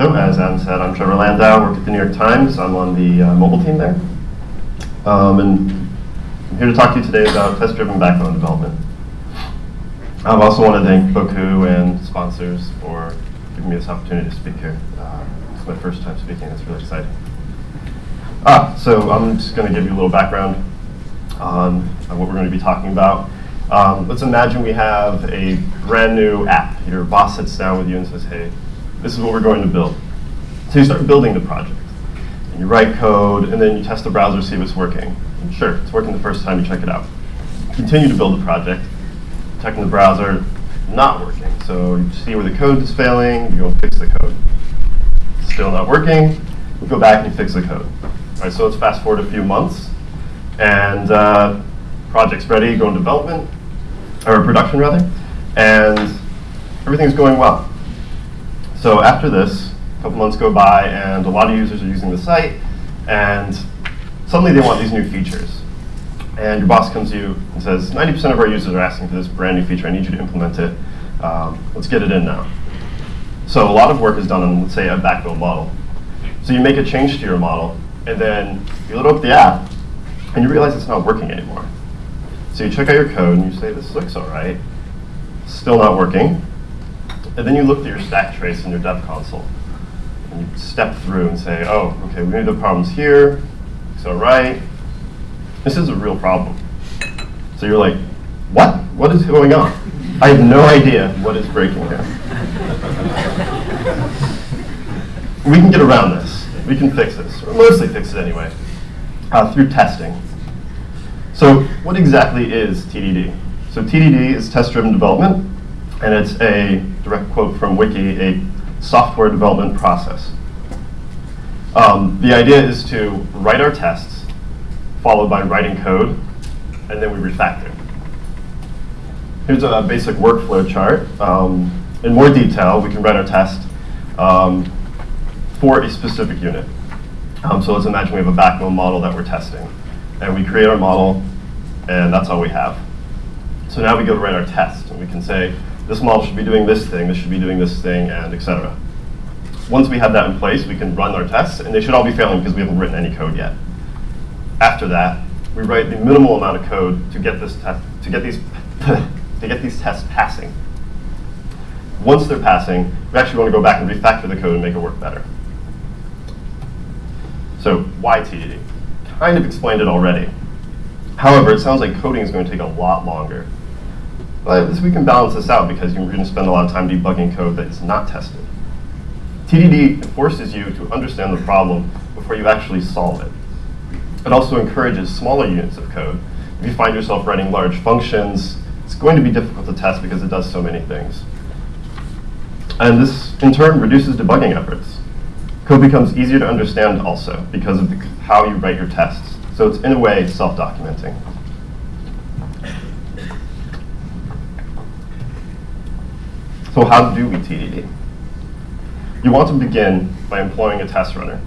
So, as Adam said, I'm Trevor Landau, work at the New York Times. I'm on the uh, mobile team there. Um, and I'm here to talk to you today about test-driven backbone development. I also want to thank Boku and sponsors for giving me this opportunity to speak here. Uh, it's my first time speaking, it's really exciting. Ah, so I'm just going to give you a little background on, what we're going to be talking about. Um, let's imagine we have a brand new app. Your boss sits down with you and says, hey, this is what we're going to build. So you start building the project. And you write code, and then you test the browser, see if it's working. And sure, it's working the first time you check it out. Continue to build the project, checking the browser, not working. So you see where the code is failing, you go fix the code. Still not working, you go back and you fix the code. All right, so let's fast forward a few months, and uh, project's ready, go in development, or production rather, and everything's going well. So after this, a couple months go by, and a lot of users are using the site, and suddenly they want these new features. And your boss comes to you and says, 90% of our users are asking for this brand new feature. I need you to implement it. Um, let's get it in now. So a lot of work is done on, let's say, a backbone model. So you make a change to your model, and then you load up the app, and you realize it's not working anymore. So you check out your code, and you say, this looks all right. Still not working. And then you look at your stack trace in your dev console. And you step through and say, oh, okay, we need the problems here. So right. This is a real problem. So you're like, what? What is going on? I have no idea what is breaking here. we can get around this. We can fix this, or mostly fix it anyway, uh, through testing. So what exactly is TDD? So TDD is test-driven development and it's a direct quote from Wiki, a software development process. Um, the idea is to write our tests, followed by writing code, and then we refactor. Here's a basic workflow chart. Um, in more detail, we can write our test um, for a specific unit. Um, so let's imagine we have a backbone model that we're testing. And we create our model, and that's all we have. So now we go to write our test, and we can say, this model should be doing this thing, this should be doing this thing, and etc. Once we have that in place, we can run our tests, and they should all be failing because we haven't written any code yet. After that, we write the minimal amount of code to get this test to get these to get these tests passing. Once they're passing, we actually want to go back and refactor the code and make it work better. So why TDD? Kind of explained it already. However, it sounds like coding is going to take a lot longer. But we can balance this out because you're going to spend a lot of time debugging code that is not tested. TDD forces you to understand the problem before you actually solve it. It also encourages smaller units of code. If you find yourself writing large functions, it's going to be difficult to test because it does so many things. And this, in turn, reduces debugging efforts. Code becomes easier to understand also because of the, how you write your tests. So it's, in a way, self-documenting. So how do we TDD? You want to begin by employing a test runner.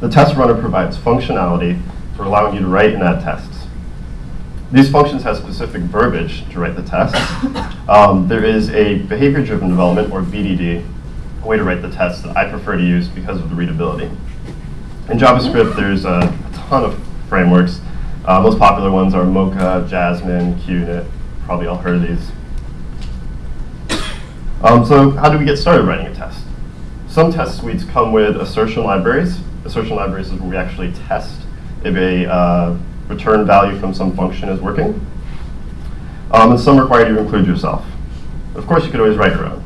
The test runner provides functionality for allowing you to write and add tests. These functions have specific verbiage to write the test. Um, there is a behavior-driven development, or BDD, way to write the test that I prefer to use because of the readability. In JavaScript, there's a, a ton of frameworks. Uh, most popular ones are Mocha, Jasmine, QUnit. Probably all heard of these. Um, so how do we get started writing a test? Some test suites come with assertion libraries. Assertion libraries is where we actually test if a uh, return value from some function is working. Um, and some require you to include yourself. Of course, you could always write your own.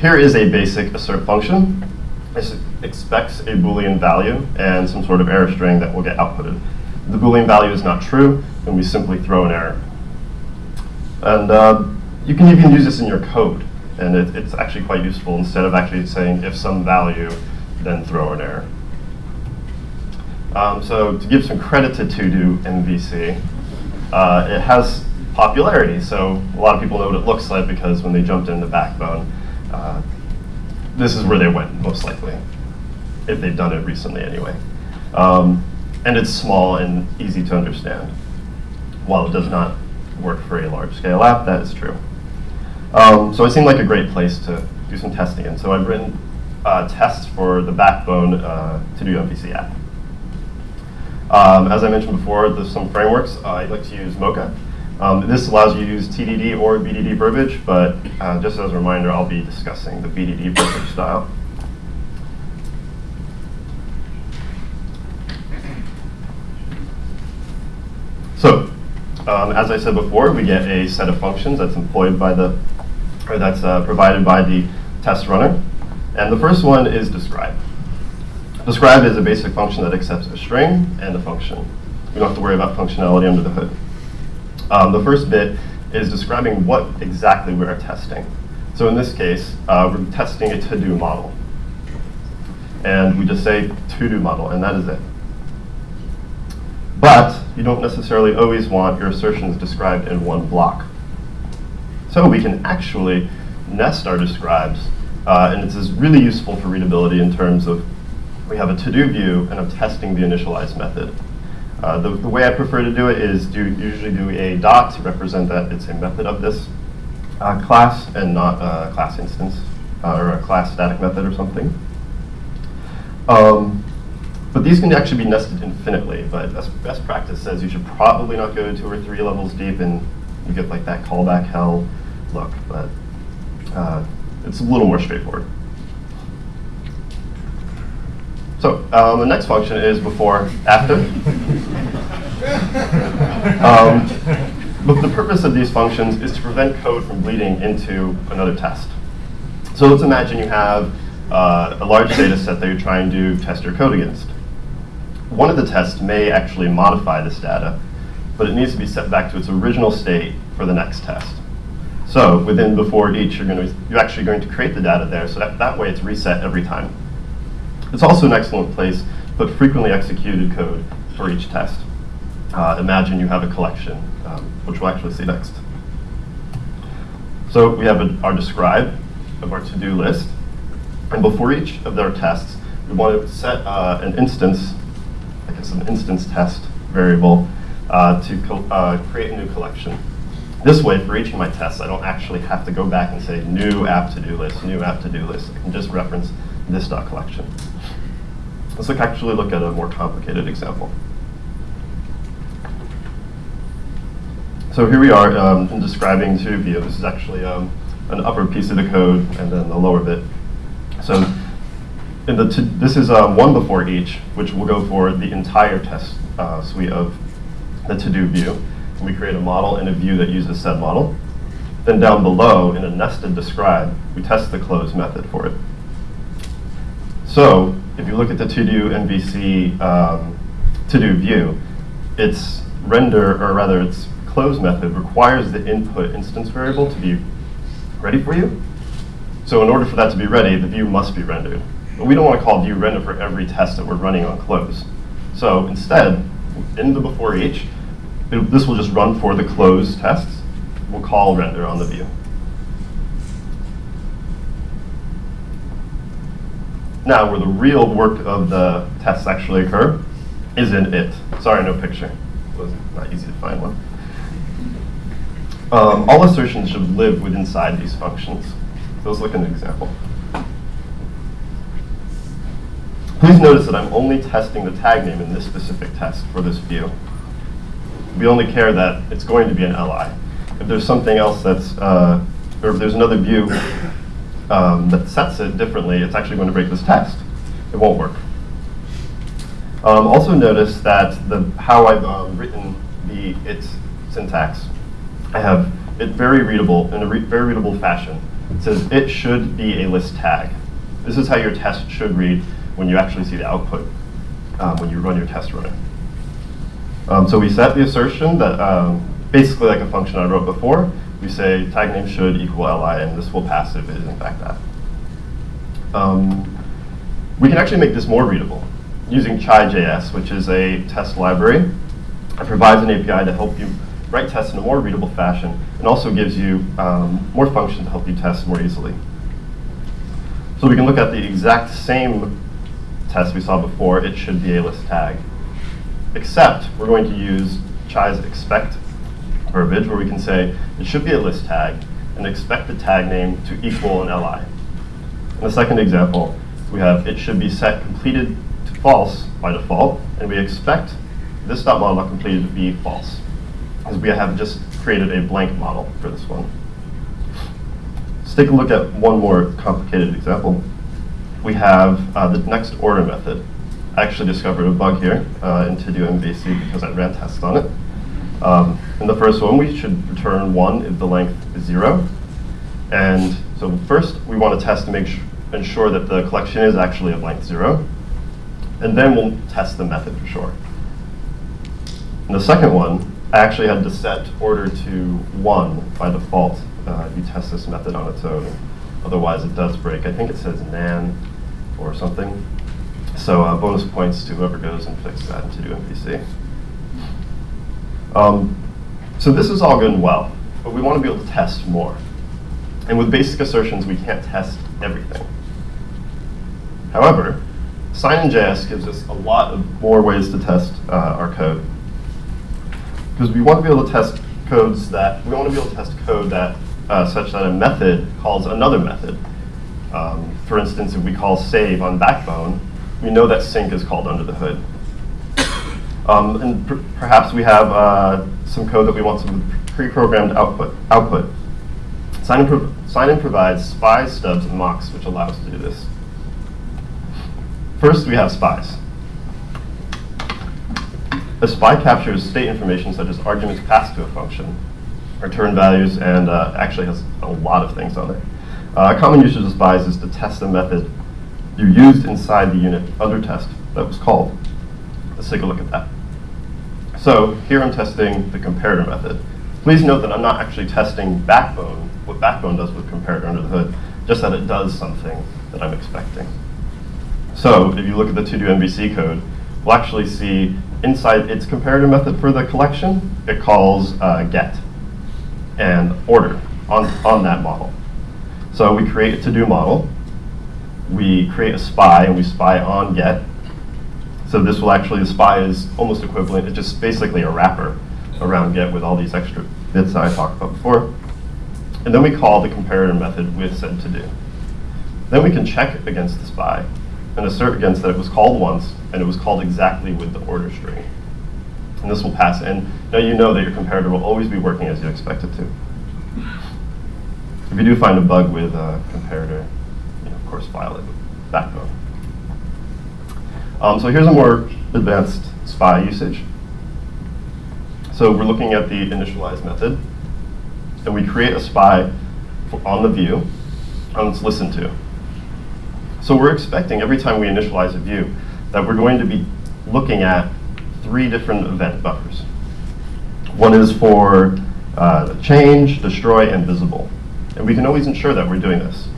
Here is a basic assert function. It expects a Boolean value and some sort of error string that will get outputted. the Boolean value is not true, and we simply throw an error. And uh, you can even use this in your code, and it, it's actually quite useful instead of actually saying if some value, then throw an error. Um, so to give some credit to To-Do MVC, uh, it has popularity. So a lot of people know what it looks like because when they jumped into Backbone, uh, this is where they went most likely, if they've done it recently anyway. Um, and it's small and easy to understand. While it does not work for a large scale app, that is true. Um, so it seemed like a great place to do some testing And So I've written uh, tests for the backbone uh, to do MVC app. Um, as I mentioned before, there's some frameworks. Uh, I like to use Mocha. Um, this allows you to use TDD or BDD verbiage, but uh, just as a reminder, I'll be discussing the BDD verbiage style. So, um, as I said before, we get a set of functions that's employed by the, or that's uh, provided by the test runner. And the first one is describe. Describe is a basic function that accepts a string and a function. We don't have to worry about functionality under the hood. Um, the first bit is describing what exactly we are testing. So in this case, uh, we're testing a to-do model. And we just say to-do model, and that is it. But you don't necessarily always want your assertions described in one block. So we can actually nest our describes, uh, and is really useful for readability in terms of we have a to-do view, and I'm testing the initialize method. Uh, the, the, way I prefer to do it is do usually do a dot to represent that it's a method of this uh, class and not a class instance uh, or a class static method or something. Um, but these can actually be nested infinitely, but best, best practice says you should probably not go two or three levels deep and you get like that callback hell look, but uh, it's a little more straightforward. So um, the next function is before, after. um, but the purpose of these functions is to prevent code from bleeding into another test. So let's imagine you have uh, a large data set that you're trying to test your code against one of the tests may actually modify this data, but it needs to be set back to its original state for the next test. So within before each, you're, going to, you're actually going to create the data there, so that, that way it's reset every time. It's also an excellent place to put frequently executed code for each test. Uh, imagine you have a collection, um, which we'll actually see next. So we have a, our describe of our to-do list, and before each of our tests, we want to set uh, an instance as an instance test variable uh, to uh, create a new collection. This way, for each of my tests, I don't actually have to go back and say new app to-do list, new app to-do list. I can just reference this dot collection. Let's look, actually look at a more complicated example. So here we are um, in describing to view. This is actually um, an upper piece of the code and then the lower bit. So in the this is uh, one before each, which will go for the entire test uh, suite of the to-do view. And we create a model and a view that uses said model. Then down below, in a nested describe, we test the close method for it. So if you look at the to-do MVC um, to-do view, its render, or rather its close method, requires the input instance variable to be ready for you. So in order for that to be ready, the view must be rendered. But we don't want to call view render for every test that we're running on close. So instead, in the before each, it, this will just run for the close tests. We'll call render on the view. Now, where the real work of the tests actually occur is in it. Sorry, no picture. It was not easy to find one. Um, all assertions should live within inside these functions. So let's look at an example. Please notice that I'm only testing the tag name in this specific test for this view. We only care that it's going to be an li. If there's something else that's, uh, or if there's another view um, that sets it differently, it's actually going to break this test. It won't work. Um, also notice that the how I've um, written the its syntax, I have it very readable in a re very readable fashion. It says it should be a list tag. This is how your test should read when you actually see the output um, when you run your test runner. Um, so we set the assertion that um, basically like a function I wrote before, we say tag name should equal li, and this will pass if it is in fact that. Um, we can actually make this more readable using chai.js, which is a test library. It provides an API to help you write tests in a more readable fashion and also gives you um, more functions to help you test more easily. So we can look at the exact same test we saw before, it should be a list tag. Except we're going to use Chai's expect verbiage where we can say it should be a list tag and expect the tag name to equal an li. In the second example, we have it should be set completed to false by default, and we expect this dot model completed to be false, as we have just created a blank model for this one. Let's take a look at one more complicated example. We have uh, the next order method. Actually discovered a bug here uh, in to do MVC because I ran tests on it. Um, in the first one, we should return 1 if the length is 0. And so first, we want to test to make ensure that the collection is actually of length 0. And then we'll test the method for sure. In the second one, I actually had to set order to 1 by default. Uh, you test this method on its own. Otherwise, it does break. I think it says nan or something. So uh, bonus points to whoever goes and fixes that into MVC. Um, so this is all good and well, but we want to be able to test more. And with basic assertions, we can't test everything. However, Sinon.js gives us a lot of more ways to test uh, our code. Because we want to be able to test codes that, we want to be able to test code that, uh, such that a method calls another method. Um, for instance, if we call save on Backbone, we know that sync is called under the hood. Um, and per perhaps we have uh, some code that we want some pre-programmed output. output. Sinon sign provides spies, stubs, and mocks, which allow us to do this. First, we have spies. A spy captures state information such as arguments passed to a function, return values, and uh, actually has a lot of things on it. Uh, a common usage of spies is to test a method you used inside the unit under test that was called. Let's take a look at that. So here I'm testing the comparator method. Please note that I'm not actually testing Backbone, what Backbone does with comparator under the hood, just that it does something that I'm expecting. So if you look at the to-do MVC code, we'll actually see inside its comparator method for the collection, it calls uh, get and order on, on that model. So we create a to-do model, we create a spy, and we spy on get, so this will actually, the spy is almost equivalent. It's just basically a wrapper around get with all these extra bits that I talked about before. And then we call the comparator method with set to do. Then we can check against the spy and assert against that it was called once and it was called exactly with the order string. And this will pass. And now you know that your comparator will always be working as you expect it to. If you do find a bug with a comparator, know, of course with backbone. Um, so here's a more advanced spy usage. So we're looking at the initialize method, and we create a spy on the view, and it's listened to. So we're expecting every time we initialize a view that we're going to be looking at three different event buffers. One is for uh, change, destroy, and visible. And we can always ensure that we're doing this.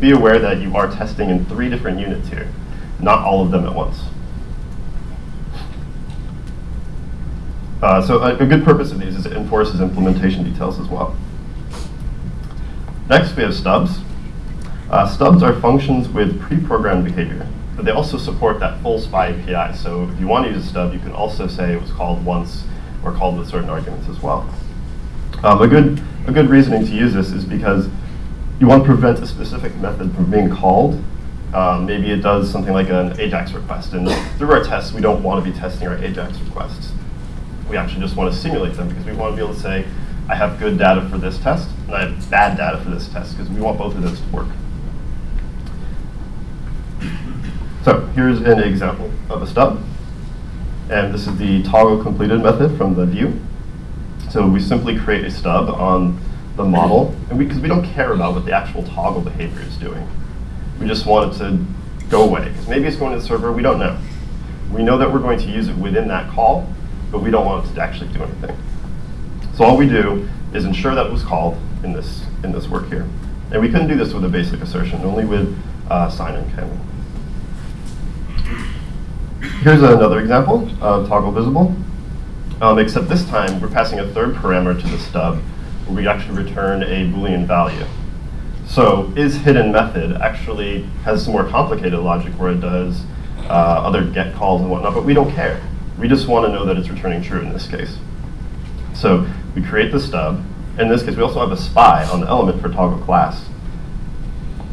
Be aware that you are testing in three different units here not all of them at once. Uh, so a, a, good purpose of these is it enforces implementation details as well. Next, we have stubs. Uh, stubs are functions with pre-programmed behavior, but they also support that full SPY API. So if you want to use a stub, you can also say it was called once or called with certain arguments as well. Um, a, good, a good reasoning to use this is because you want to prevent a specific method from being called um, maybe it does something like an AJAX request. And through our tests, we don't want to be testing our AJAX requests. We actually just want to simulate them because we want to be able to say, I have good data for this test, and I have bad data for this test, because we want both of those to work. So here's an example of a stub. And this is the toggle completed method from the view. So we simply create a stub on the model, and because we, we don't care about what the actual toggle behavior is doing. We just want it to go away. Because maybe it's going to the server, we don't know. We know that we're going to use it within that call, but we don't want it to actually do anything. So all we do is ensure that it was called in this, in this work here. And we couldn't do this with a basic assertion, only with uh, Sinon can. Here's another example of toggle visible, um, except this time we're passing a third parameter to the stub we actually return a Boolean value. So is hidden method actually has some more complicated logic where it does uh, other get calls and whatnot, but we don't care. We just want to know that it's returning true in this case. So we create the stub. In this case, we also have a spy on the element for toggle class.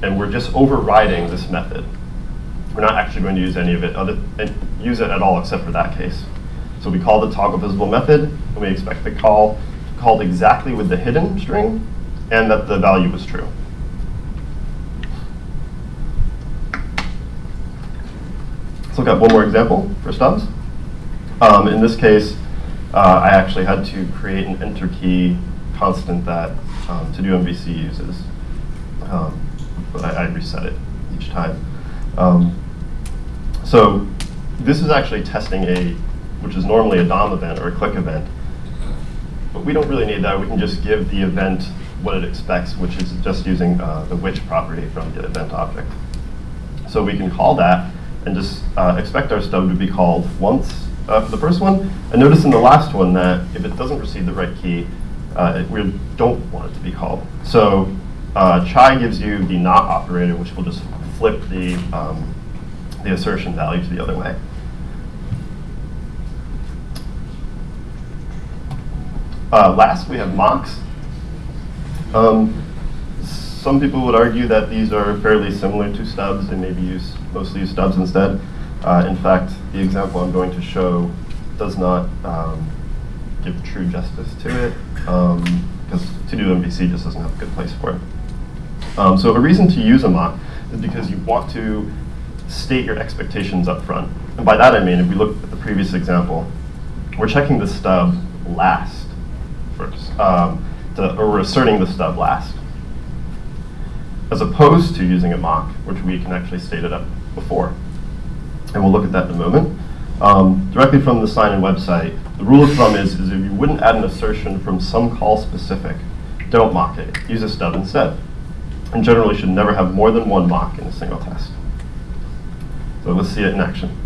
and we're just overriding this method. We're not actually going to use any of it, other, and use it at all except for that case. So we call the toggle visible method, and we expect the call called exactly with the hidden string, and that the value was true. Let's look at one more example for stubs. Um, in this case, uh, I actually had to create an enter key constant that um, to do MVC uses. Um, but I, I, reset it each time. Um, so this is actually testing a, which is normally a DOM event or a click event. But we don't really need that. We can just give the event what it expects, which is just using uh, the which property from the event object. So we can call that and just uh, expect our stub to be called once uh, for the first one. And notice in the last one that if it doesn't receive the right key, uh, we don't want it to be called. So uh, chai gives you the not operator, which will just flip the, um, the assertion value to the other way. Uh, last, we have mocks. Um, some people would argue that these are fairly similar to stubs and maybe use mostly use stubs instead. Uh, in fact, the example I'm going to show does not um, give true justice to it because um, to do MVC just doesn't have a good place for it. Um, so a reason to use a mock is because you want to state your expectations up front. And by that I mean, if we look at the previous example, we're checking the stub last first, um, to, or we're asserting the stub last, as opposed to using a mock, which we can actually state it up before. And we'll look at that in a moment. Um, directly from the Sinon website, the rule of thumb is, is if you wouldn't add an assertion from some call specific, don't mock it. Use a stub instead. And generally should never have more than one mock in a single test. So let's see it in action.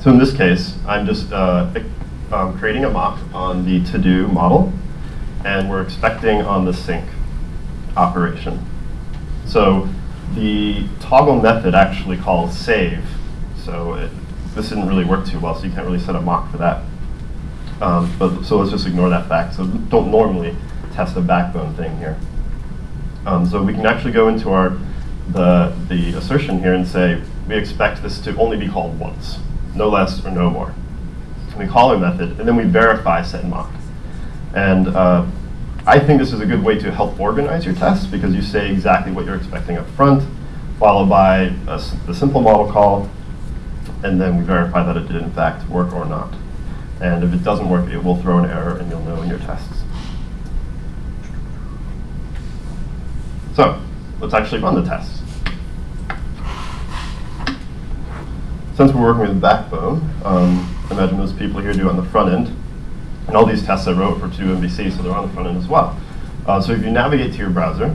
So in this case, I'm just uh, um, creating a mock on the to-do model, and we're expecting on the sync operation. So the toggle method actually calls save. So it, this didn't really work too well, so you can't really set a mock for that. Um, but so let's just ignore that fact. So don't normally test a backbone thing here. Um, so we can actually go into our the the assertion here and say we expect this to only be called once, no less or no more. And we call our method, and then we verify set mock. And uh, I think this is a good way to help organize your tests because you say exactly what you're expecting up front, followed by a, the simple model call, and then we verify that it did in fact work or not. And if it doesn't work, it will throw an error and you'll know in your tests. So let's actually run the tests. Since we're working with Backbone, um, imagine most people here do on the front end. And all these tests I wrote for 2MVC, so they're on the front end as well. Uh, so if you navigate to your browser,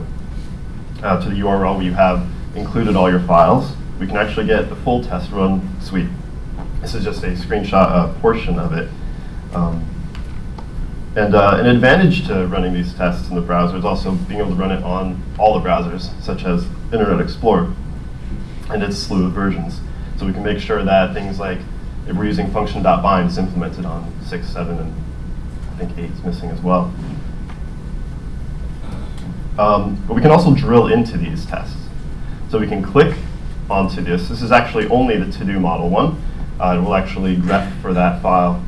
uh, to the URL where you have included all your files, we can actually get the full test run suite. This is just a screenshot uh, portion of it. Um, and uh, an advantage to running these tests in the browser is also being able to run it on all the browsers, such as Internet Explorer and its slew of versions. So we can make sure that things like if we're using function.bind is implemented on 6, 7, and I think 8 is missing as well. Um, but we can also drill into these tests. So we can click onto this. This is actually only the to-do model one. Uh, it will actually grep for that file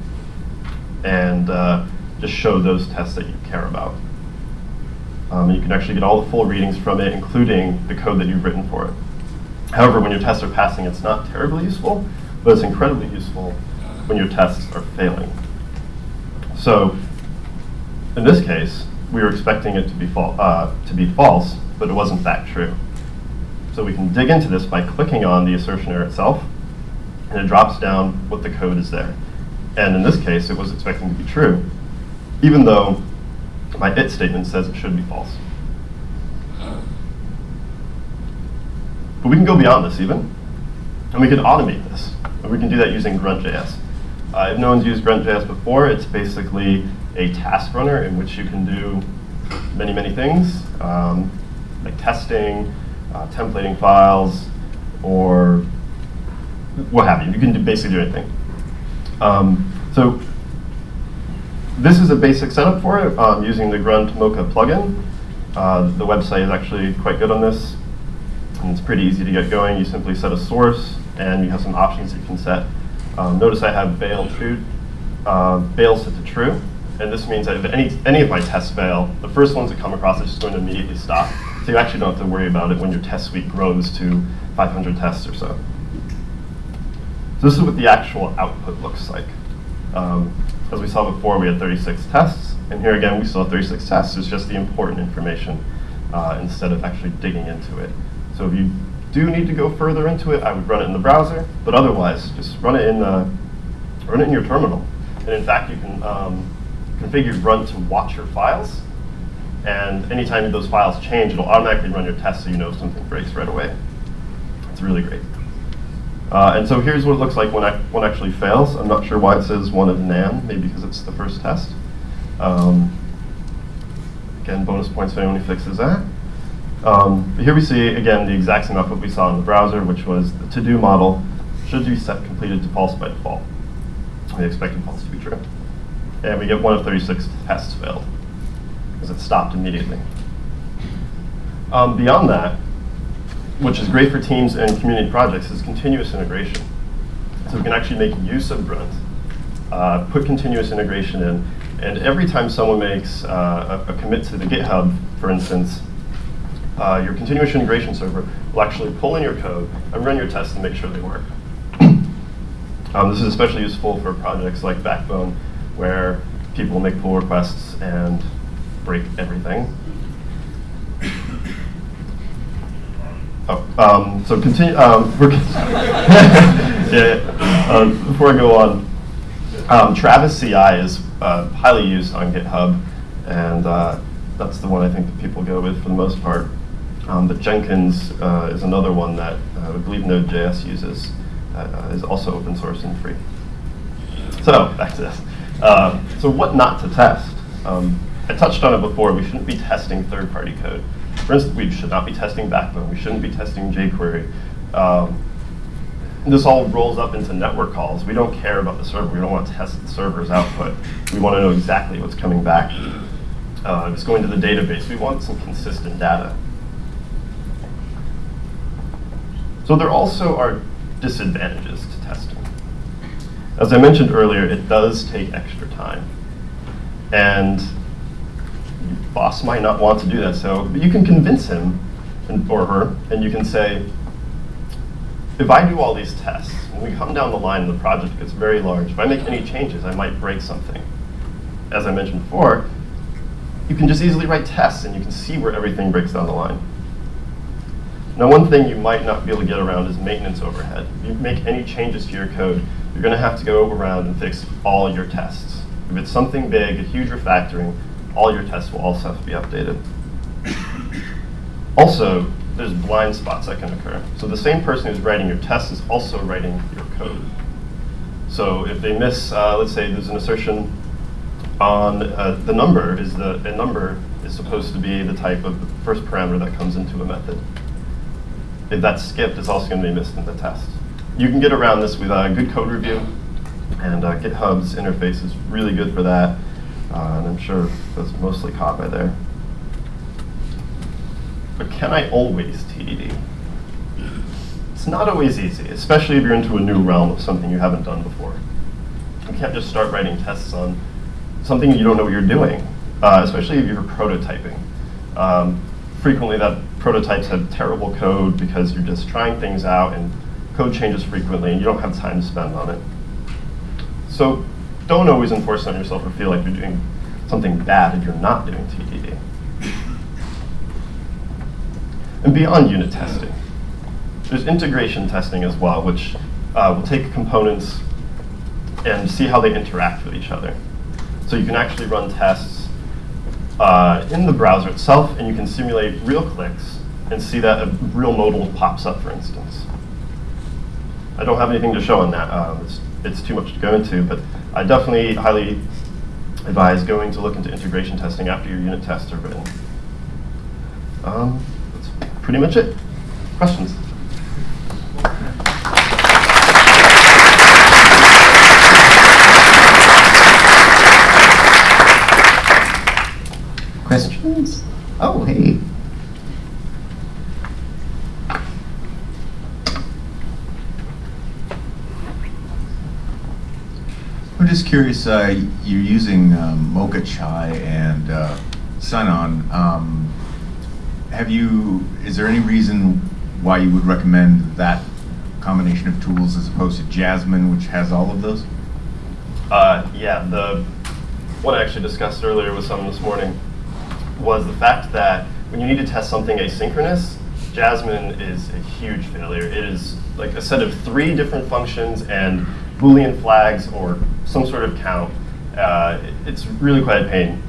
and uh, just show those tests that you care about. Um, you can actually get all the full readings from it, including the code that you've written for it. However, when your tests are passing, it's not terribly useful, but it's incredibly useful when your tests are failing. So in this case, we were expecting it to be, uh, to be false, but it wasn't that true. So we can dig into this by clicking on the assertion error itself, and it drops down what the code is there. And in this case, it was expecting to be true, even though my it statement says it should be false. But we can go beyond this even, and we can automate this. And we can do that using Grunt.js. Uh, if no one's used Grunt.js before, it's basically a task runner in which you can do many, many things, um, like testing, uh, templating files, or what have you. You can do, basically do anything. Um, so this is a basic setup for it um, using the Grunt Mocha plugin. Uh, the website is actually quite good on this. And it's pretty easy to get going. You simply set a source, and you have some options that you can set. Um, notice I have bail true, uh, bail set to true, and this means that if any, any of my tests fail, the first ones that come across is just going to immediately stop. So you actually don't have to worry about it when your test suite grows to 500 tests or so. So this is what the actual output looks like. Um, as we saw before, we had 36 tests, and here again, we have 36 tests. It's just the important information uh, instead of actually digging into it. So if you do need to go further into it, I would run it in the browser, but otherwise, just run it in, uh, run it in your terminal. And in fact, you can um, configure run to watch your files, and anytime those files change, it'll automatically run your test so you know if something breaks right away. It's really great. Uh, and so here's what it looks like when I, one actually fails. I'm not sure why it says one of NaN, maybe because it's the first test. Um, again, bonus points if anyone fixes that. Um, here we see, again, the exact same output we saw in the browser, which was the to-do model should be set completed to false by default. We expected false to be true. And we get one of 36 tests failed, because it stopped immediately. Um, beyond that, which is great for teams and community projects, is continuous integration. So we can actually make use of Grunt, uh, put continuous integration in, and every time someone makes uh, a, a, commit to the GitHub, for instance, uh, your continuous integration server will actually pull in your code and run your tests and make sure they work. um, this is especially useful for projects like Backbone, where people make pull requests and break everything. Oh, um, so continue. Um, yeah, uh, before I go on, um, Travis CI is uh, highly used on GitHub, and uh, that's the one I think that people go with for the most part. Um, but Jenkins uh, is another one that uh, I believe Node.js uses uh, is also open source and free. So back to this. so what not to test? Um, I touched on it before. We shouldn't be testing third-party code. For instance, we should not be testing Backbone. We shouldn't be testing jQuery. Um, this all rolls up into network calls. We don't care about the server. We don't want to test the server's output. We want to know exactly what's coming back. Uh, if it's going to the database, we want some consistent data. So there also are disadvantages to testing. As I mentioned earlier, it does take extra time. And your boss might not want to do that. So but you can convince him and, or her, and you can say, if I do all these tests, when we come down the line and the project gets very large, if I make any changes, I might break something. As I mentioned before, you can just easily write tests and you can see where everything breaks down the line. Now, one thing you might not be able to get around is maintenance overhead. If you make any changes to your code, you're going to have to go around and fix all your tests. If it's something big, a huge refactoring, all your tests will also have to be updated. also, there's blind spots that can occur. So the same person who's writing your test is also writing your code. So if they miss, uh, let's say there's an assertion on uh, the number is the a number is supposed to be the type of the first parameter that comes into a method. If that's skipped, it's also going to be missed in the test. You can get around this with a good code review, and uh, GitHub's interface is really good for that. Uh, and I'm sure that's mostly caught by there. But can I always TDD? It's not always easy, especially if you're into a new realm of something you haven't done before. You can't just start writing tests on something you don't know what you're doing, uh, especially if you're prototyping. Um, frequently that prototypes have terrible code because you're just trying things out and code changes frequently and you don't have time to spend on it. So don't always enforce on yourself or feel like you're doing something bad if you're not doing TDD. And beyond unit testing, there's integration testing as well, which uh, will take components and see how they interact with each other. So you can actually run tests uh, in the browser itself, and you can simulate real clicks and see that a real modal pops up, for instance. I don't have anything to show on that. Um, it's, it's too much to go into, but I definitely highly advise going to look into integration testing after your unit tests are written. Um, that's pretty much it. Questions? Oh, hey. I'm just curious, uh, you're using um, Mocha Chai and uh, Sinon. Um, have you, is there any reason why you would recommend that combination of tools as opposed to Jasmine, which has all of those? Uh, yeah, the what I actually discussed earlier with someone this morning was the fact that when you need to test something asynchronous, Jasmine is a huge failure. It is like a set of three different functions and Boolean flags or some sort of count. Uh, it's really quite a pain.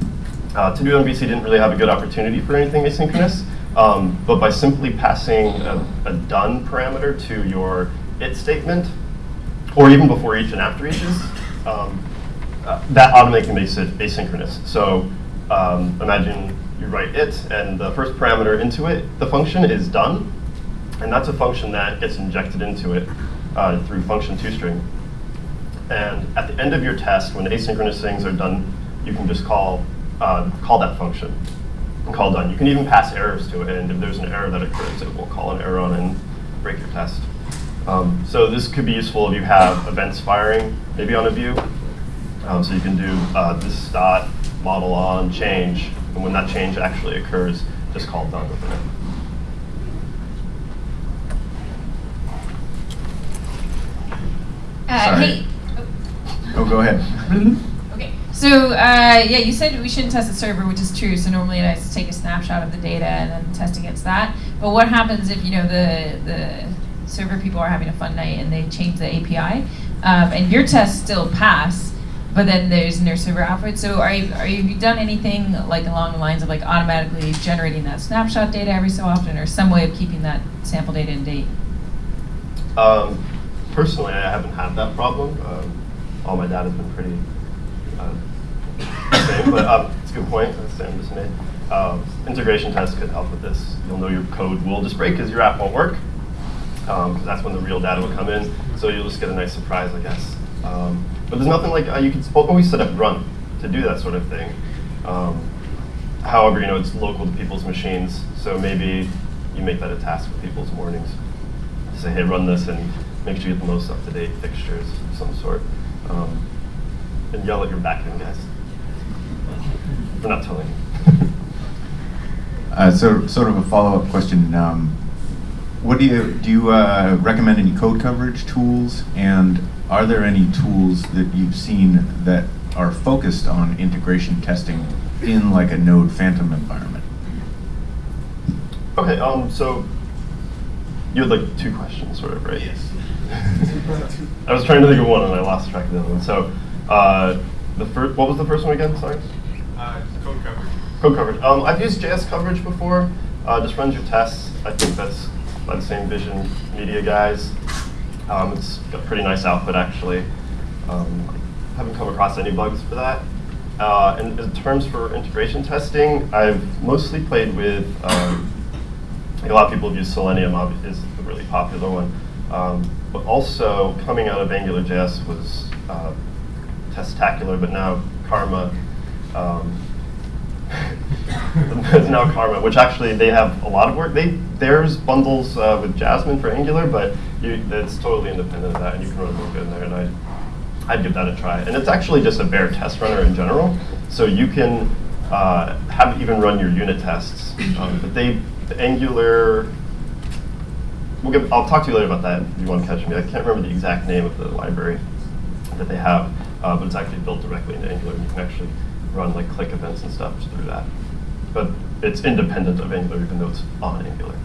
Uh, to do it on VC didn't really have a good opportunity for anything asynchronous, um, but by simply passing a, a, done parameter to your it statement, or even before each and after each is, um, uh, that automatically makes it asynchronous. So um, imagine you write it, and the first parameter into it, the function is done, and that's a function that gets injected into it uh, through function toString. And at the end of your test, when asynchronous things are done, you can just call, uh, call that function and call done. You can even pass errors to it, and if there's an error that occurs, it will call an error on and break your test. Um, so this could be useful if you have events firing, maybe on a view. Um, so you can do uh, this dot model on change, and when that change actually occurs, just call done within it. Uh, hey. Oh, go ahead. okay. So uh, yeah, you said we shouldn't test the server, which is true. So normally I take a snapshot of the data and then test against that. But what happens if you know the the server people are having a fun night and they change the API, um, and your tests still pass, but then there's no server output. So are you are you done anything like along the lines of like automatically generating that snapshot data every so often, or some way of keeping that sample data in date? Um, personally, I haven't had that problem. Um, all my data has been pretty uh, same, but um, it's a good point that Sam just made. Um, integration tests could help with this. You'll know your code will just break because your app won't work, um, that's when the real data will come in. So you'll just get a nice surprise, I guess. Um, but there's nothing like uh, you can always set up run to do that sort of thing. Um, however, you know it's local to people's machines, so maybe you make that a task for people's mornings. Say, hey, run this and make sure you get the most up-to-date fixtures of some sort. Um, and yell at your backend guys for not telling you. uh, so, sort of a follow-up question. Um, what do you do? You uh, recommend any code coverage tools, and are there any tools that you've seen that are focused on integration testing in like a Node Phantom environment? Okay, um, so you had like two questions, sort of, right? Yes. I was trying to think of one and I lost track of the other one. So, uh, the first, what was the first one again? Sorry. Uh, code coverage. Code coverage. Um, I've used JS coverage before. Uh, just runs your tests. I think that's by the same Vision Media guys. Um, it's got pretty nice output actually. Um, haven't come across any bugs for that. Uh, and in terms for integration testing, I've mostly played with, um, like a lot of people have used Selenium is a really popular one. Um, but also coming out of AngularJS was uh, Testacular, but now Karma. Um, it's now Karma, which actually they have a lot of work. They theirs bundles uh, with Jasmine for Angular, but you, it's totally independent of that, and you can run Mocha in there. And I, I'd give that a try. And it's actually just a bare test runner in general, so you can uh, have even run your unit tests. Um, but they, the Angular we'll get, I'll talk to you later about that if you want to catch me. I can't remember the exact name of the library that they have, uh, but it's actually built directly into Angular, and you can actually run like click events and stuff through that. But it's independent of Angular, even though it's on Angular.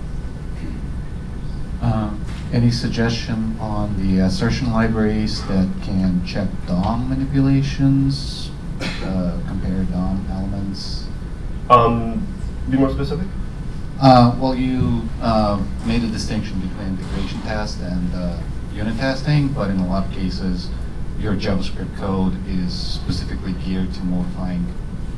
Uh, any suggestion on the assertion libraries that can check DOM manipulations, uh, compare DOM elements? Um, be more specific. Uh, well, you uh, made a distinction between integration test and uh, unit testing, but in a lot of cases, your JavaScript code is specifically geared to modifying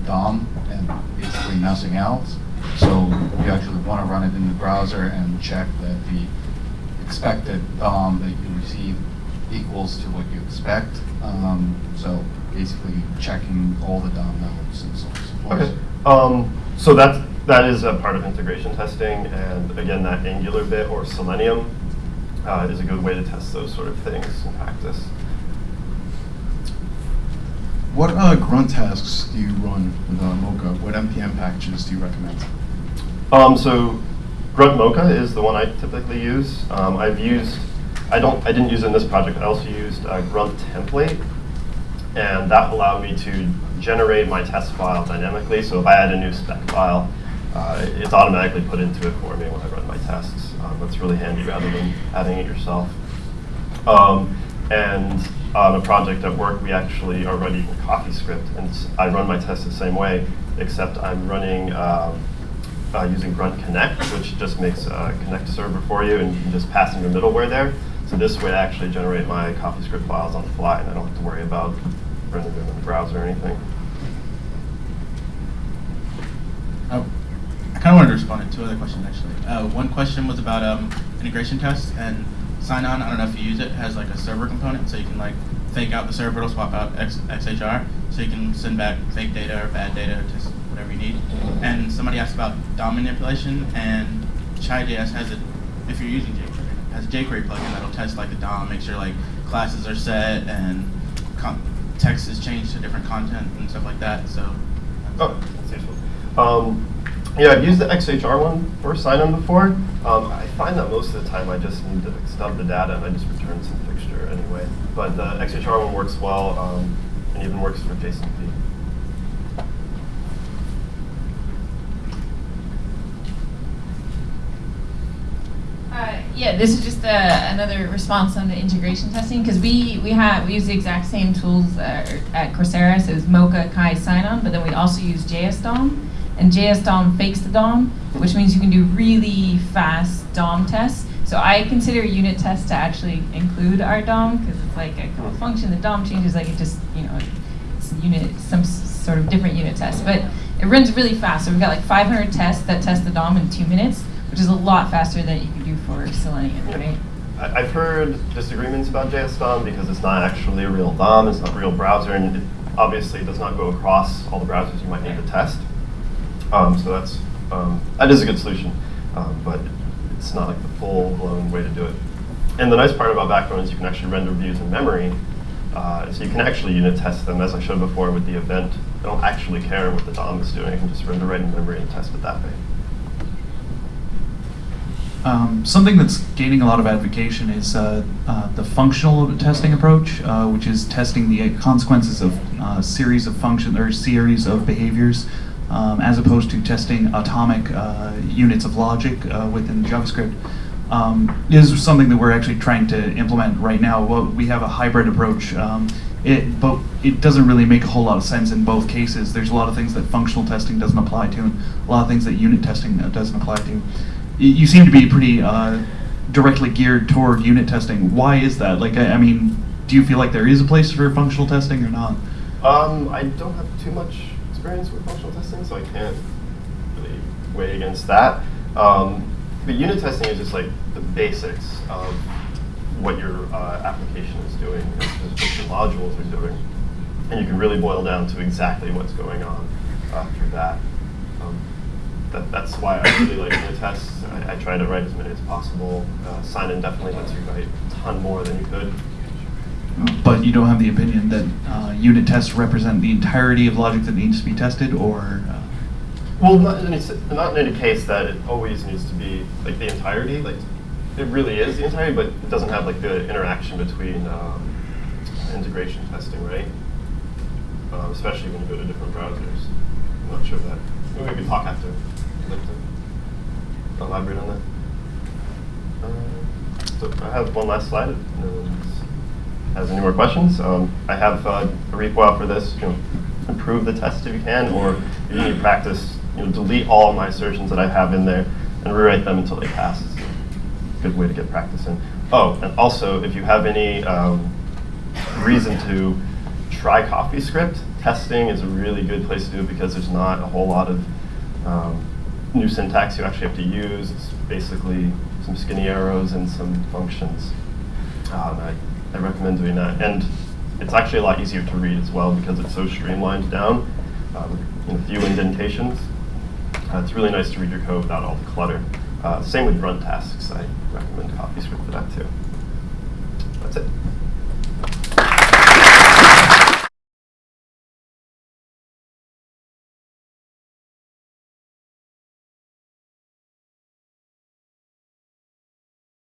DOM and basically nothing else. So you actually want to run it in the browser and check that the expected DOM that you receive equals to what you expect. Um, so basically checking all the DOM nodes and so on. and Okay. Um, so that's that is a part of integration testing, and again, that Angular bit or Selenium uh, is a good way to test those sort of things in practice. What uh, grunt tasks do you run with uh, Mocha? What NPM packages do you recommend? Um, so Grunt Mocha is the one I typically use. Um, I've used, I don't, I didn't use it in this project. I also used uh, Grunt template, and that allowed me to generate my test file dynamically. So if I add a new spec file, uh, it's automatically put into it for me when I run my tests. Um, that's really handy rather than adding it yourself. Um, and on a project at work, we actually are running CoffeeScript, and I run my tests the same way, except I'm running um, uh, using Grunt Connect, which just makes a Connect server for you, and you can just pass in your middleware there. So this way, I actually generate my CoffeeScript files on the fly, and I don't have to worry about running them in the browser or anything. Uh, I kind of wanted to respond to two other questions actually. Uh, one question was about um, integration tests and Sinon. I don't know if you use it. has like a server component, so you can like fake out the server, it'll swap out X, XHR, so you can send back fake data or bad data just whatever you need. And somebody asked about DOM manipulation, and Chai.js has it. If you're using jQuery, has a jQuery plugin that'll test like the DOM, make sure like classes are set and text is changed to different content and stuff like that. So. Oh, that's useful. Um, yeah, I've used the XHR one for Sinon before. Um, I find that most of the time I just need to stub the data and I just return some fixture anyway. But the XHR one works well um, and even works for JSONP. Uh, yeah, this is just uh, another response on the integration testing because we we have we use the exact same tools uh, at Coursera. So it's Mocha, Chai, Sinon, but then we also use JS DOM, and JS DOM fakes the DOM, which means you can do really fast DOM tests. So I consider unit tests to actually include our DOM because it's like a call function. The DOM changes, like it just you know it's a unit some sort of different unit test, but it runs really fast. So we've got like 500 tests that test the DOM in two minutes, which is a lot faster than you could do for Selenium, right? I've heard disagreements about JS DOM because it's not actually a real DOM, it's not a real browser, and it obviously does not go across all the browsers you might need to test. Um, so that's um, that is a good solution, um, but it's not like the full-blown way to do it. And the nice part about Backbone is you can actually render views in memory, uh, so you can actually unit test them, as I showed before with the event. I don't actually care what the DOM is doing, I can just render right in memory and test it that way. Um, something that's gaining a lot of advocation is uh, uh, the functional testing approach, uh, which is testing the consequences of uh, series of functions or series of behaviors, um, as opposed to testing atomic uh, units of logic uh, within JavaScript. Um, is something that we're actually trying to implement right now. Well, we have a hybrid approach. Um, it, but it doesn't really make a whole lot of sense in both cases. There's a lot of things that functional testing doesn't apply to, and a lot of things that unit testing uh, doesn't apply to. You seem to be pretty uh, directly geared toward unit testing. Why is that? Like, I, I mean, do you feel like there is a place for functional testing or not? Um, I don't have too much experience with functional testing, so I can't really weigh against that. Um, but unit testing is just like the basics of what your uh, application is doing, what your modules are doing. And you can really boil down to exactly what's going on through that. Um, that. That's why I really like unit tests. I, I try to write as many as possible. Uh, Sinon definitely lets you write a ton more than you could. But you don't have the opinion that uh, unit tests represent the entirety of logic that needs to be tested, or uh, Well, not in, any, not in any case that it always needs to be like the entirety. Like it really is the entirety, but it doesn't have like the interaction between um, integration testing, right? Um, especially when you go to different browsers. I'm not sure that. Maybe we can talk after. Like elaborate on that. Uh, so I have one last slide. Has any more questions, um, I have uh, a repo for this. You know, improve the test if you can, or if you need practice, you know, delete all my assertions that I have in there and rewrite them until they pass. It's a good way to get practice in. Oh, and also, if you have any um, reason to try CoffeeScript, testing is a really good place to do it because there's not a whole lot of um, new syntax you actually have to use. It's basically some skinny arrows and some functions. Um, I, I recommend doing that. And it's actually a lot easier to read as well because it's so streamlined down uh, with know, few indentations. Uh, it's really nice to read your code without all the clutter. Uh, same with run tasks. I recommend CoffeeScript for that too. That's it.